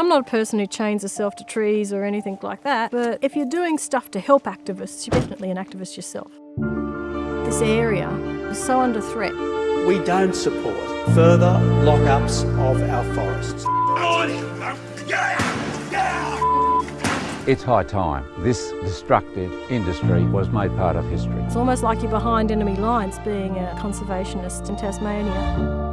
I'm not a person who chains herself to trees or anything like that, but if you're doing stuff to help activists, you're definitely an activist yourself. This area is so under threat. We don't support further lockups of our forests. It's high time this destructive industry was made part of history. It's almost like you're behind enemy lines being a conservationist in Tasmania.